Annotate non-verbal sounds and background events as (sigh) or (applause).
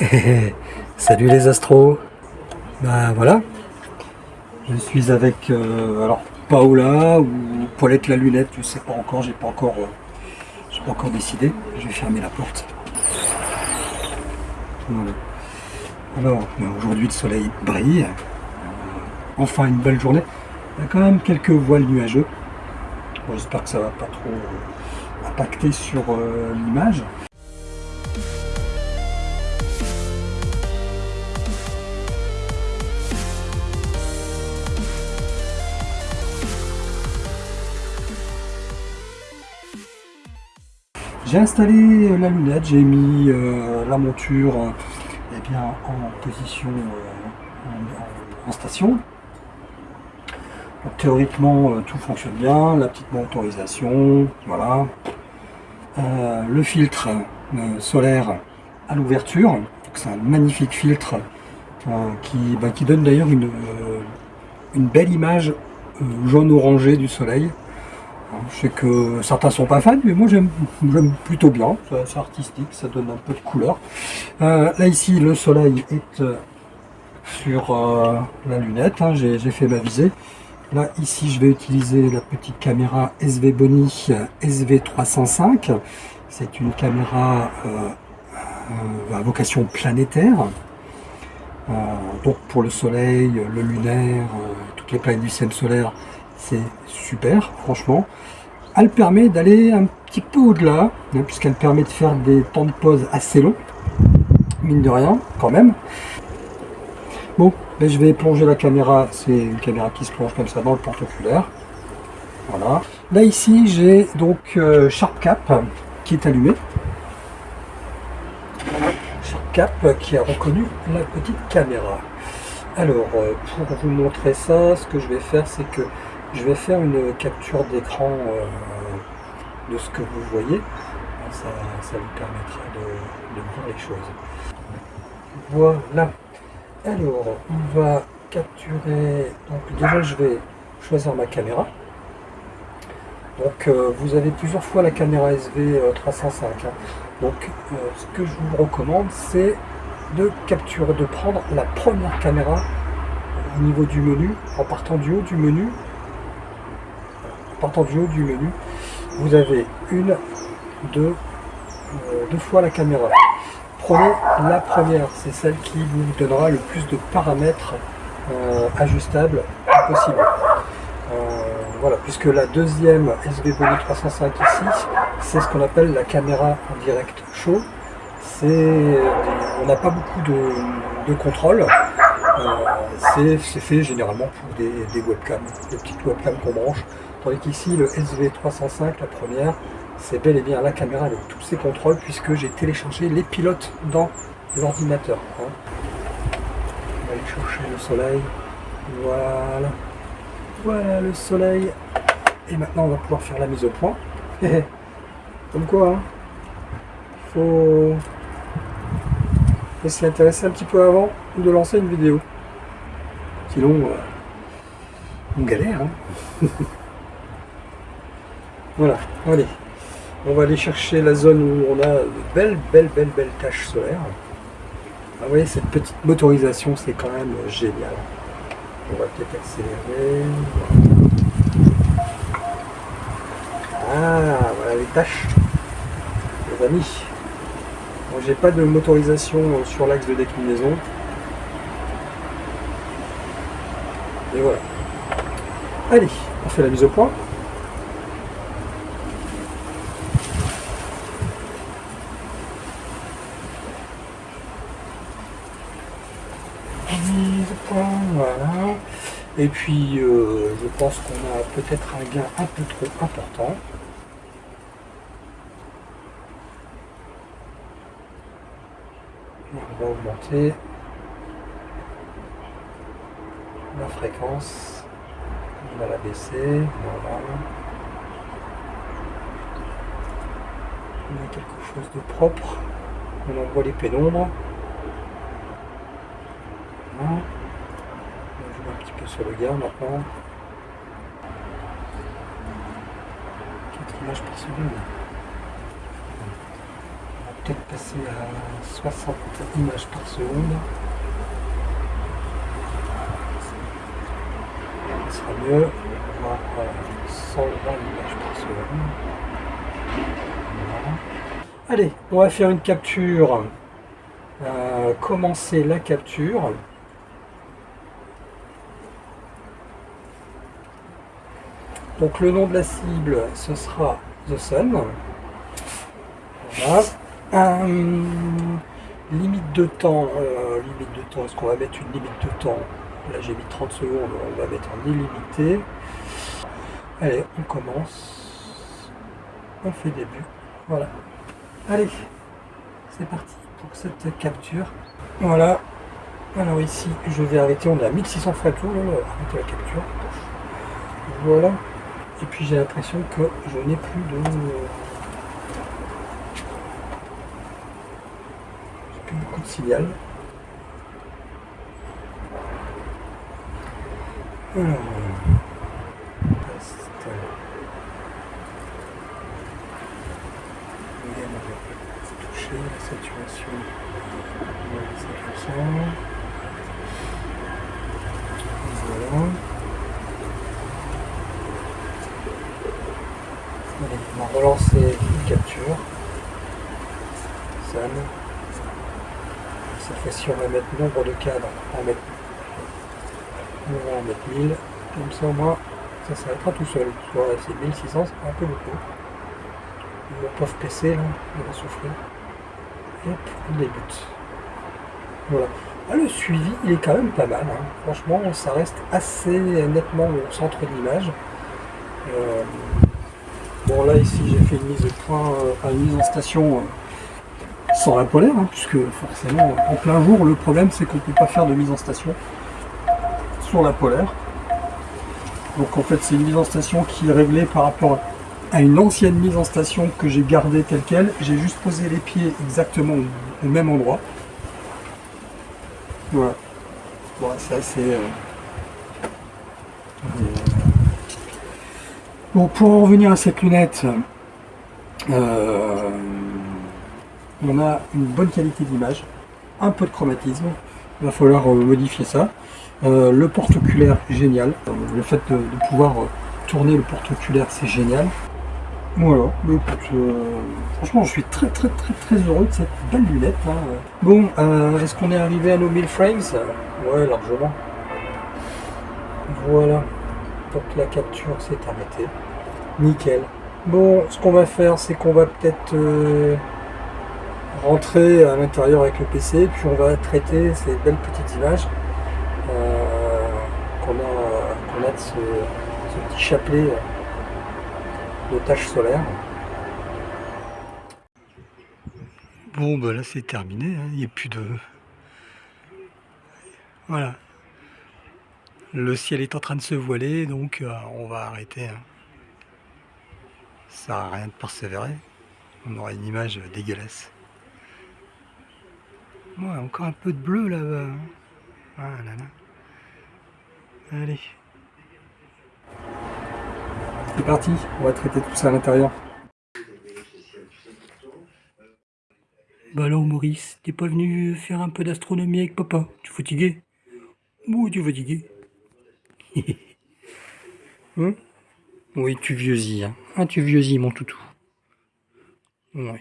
(laughs) Salut les astros Bah voilà Je suis avec euh, alors Paola ou Paulette la lunette, je sais pas encore, j'ai pas encore euh, j'ai pas encore décidé. Je vais fermer la porte. Alors bah, aujourd'hui le soleil brille. Euh, enfin une belle journée. Il y a quand même quelques voiles nuageux. J'espère que ça va pas trop impacter sur l'image. J'ai installé la lunette, j'ai mis euh, la monture euh, bien, en position euh, en, station. Théoriquement, euh, tout fonctionne bien, la petite motorisation, voilà. Euh, le filtre euh, solaire à l'ouverture, c'est un magnifique filtre euh, qui, bah, qui donne d'ailleurs une, euh, une belle image euh, jaune-orangé du soleil. Je sais que certains sont pas fans, mais moi j'aime plutôt bien. C'est artistique, ça donne un peu de couleur. Euh, là ici, le soleil est euh, sur euh, la lunette. hein, J'ai fait ma visée. Là ici, je vais utiliser la petite caméra SV Boni euh, SV305. C'est une caméra à vocation planétaire. Donc pour le soleil, le lunaire, toutes les planètes du système solaire, c'est super, franchement. Elle permet d'aller un petit peu au-delà, hein, puisqu'elle permet de faire des temps de pause assez longs, mine de rien, quand même. Bon, ben, je vais plonger la caméra, c'est une caméra qui se plonge comme ça dans le porte-oculaire. Voilà. Là ici, j'ai donc euh, SharpCap qui est allumé. SharpCap qui a reconnu la petite caméra. Alors, euh, pour vous montrer ça, ce que je vais faire, c'est que je vais faire une capture d'écran euh, de ce que vous voyez. Ça, ça vous permettra de, voir les choses. Voilà. Alors, on va capturer. Donc, déjà, je vais choisir ma caméra. Donc, euh, vous avez plusieurs fois la caméra SV 305. hein. Donc, euh, ce que je vous recommande, c'est de capturer, de prendre la première caméra au niveau du menu, en partant du haut du menu. Partant du haut du menu, vous avez une, deux, euh, deux fois la caméra. Prenez la première, c'est celle qui vous donnera le plus de paramètres euh, ajustables possible. Euh, voilà, puisque la deuxième SV Body 305 ici, c'est ce qu'on appelle la caméra en direct des- on n'a pas beaucoup de, de contrôle. Euh, c'est fait généralement pour des, webcams, des petites webcams qu'on branche. Tandis qu'ici, le SV305, la première, c'est bel et bien la caméra avec tous ses contrôles puisque j'ai téléchargé les pilotes dans l'ordinateur. hein. On va aller chercher le soleil. Voilà. Voilà le soleil. Et maintenant, on va pouvoir faire la mise au point. (laughs) Comme quoi, hein, faut... faut s'y intéresser un petit peu avant de lancer une vidéo. Sinon, euh, on galère. hein. (laughs) voilà, allez. On va aller chercher la zone où on a de belles, belles, belles, belles taches solaires. Ah, vous voyez, cette petite motorisation, c'est quand même euh, génial. On va peut-être accélérer. Ah, voilà les tâches. Les amis. J'ai pas de motorisation euh, sur l'axe de déclinaison. Et voilà. Allez, on fait la mise au point. Mise au point, voilà. Et puis, euh, je pense qu'on a peut-être un gain un peu trop important. On va augmenter la fréquence. On va la baisser. Voilà. On a quelque chose de propre. On en voit les pénombres. Voilà. On joue un petit peu sur le gain maintenant. 4 images par seconde. Peut-être passer à 60 images par seconde. Ce sera mieux. Voir 120 images par seconde. Allez, on va faire une capture. Euh, commencer la capture. Donc le nom de la cible, ce sera The Sun. Voilà. Euh, limite de temps, euh, limite de temps, est-ce qu'on va mettre une limite de temps Là j'ai mis 30 secondes, on va mettre en illimité. Allez, on commence. On fait début. Voilà. Allez, c'est parti pour cette capture. Voilà. Alors ici, je vais arrêter, on est à 1600 frames tour, arrêter la capture. Voilà. Et puis j'ai l'impression que je n'ai plus de... J'ai plus beaucoup de signal. Alors... toucher la saturation. Voilà. on va relancer une capture. Sun. Fois-ci, on va mettre nombre de cadres. On va mettre, on va en mettre 1000. Comme ça, au moins, ça s'arrêtera tout seul. Voilà, c'est 1600, c'est un peu beaucoup. Mon pauvre PC, là, il va souffrir. Hop, on débute. Voilà. Ah, le suivi, il est quand même pas mal. Hein. Franchement, ça reste assez nettement au centre de l'image. Euh, Bon là ici j'ai fait une mise de point, euh, une mise en station euh, sans la polaire, hein, puisque forcément en plein jour le problème c'est qu'on ne peut pas faire de mise en station sur la polaire. Donc en fait c'est une mise en station qui est réglée par rapport à une ancienne mise en station que j'ai gardée telle qu'elle. J'ai juste posé les pieds exactement au même endroit. Voilà. Bon, c'est assez... Euh, Bon, pour en revenir à cette lunette, euh, on a une bonne qualité d'image, un peu de chromatisme, il va falloir euh, modifier ça. Euh, le porte-oculaire, génial. Le fait de, pouvoir tourner le porte-oculaire, c'est génial. Voilà, franchement, je suis très très très très heureux de cette belle lunette. Hein. Bon, est-ce qu'on est arrivé à nos 1000 frames? Ouais, largement. Voilà. Donc la capture s'est arrêtée. Nickel. Bon, ce qu'on va faire, c'est qu'on va peut-être euh, rentrer à l'intérieur avec le PC, puis on va traiter ces belles petites images euh, qu'on a, a, de ce, petit chapelet de taches solaires. Bon, ben là c'est terminé, hein. il n'y a plus de... Voilà, le ciel est en train de se voiler, donc euh, on va arrêter. Hein. Ça sert rien de persévérer. On aura une image dégueulasse. Ouais, encore un peu de bleu là-bas. Ah là là. Allez. C'est parti, on va traiter tout ça à l'intérieur. Bah alors Maurice, t'es pas venu faire un peu d'astronomie avec papa? Tu fatigué Oui, tu fatigué (laughs) Hein? Oui, tu vieuxis. Hein. Ah, tu vieuxis, mon toutou. Ouais.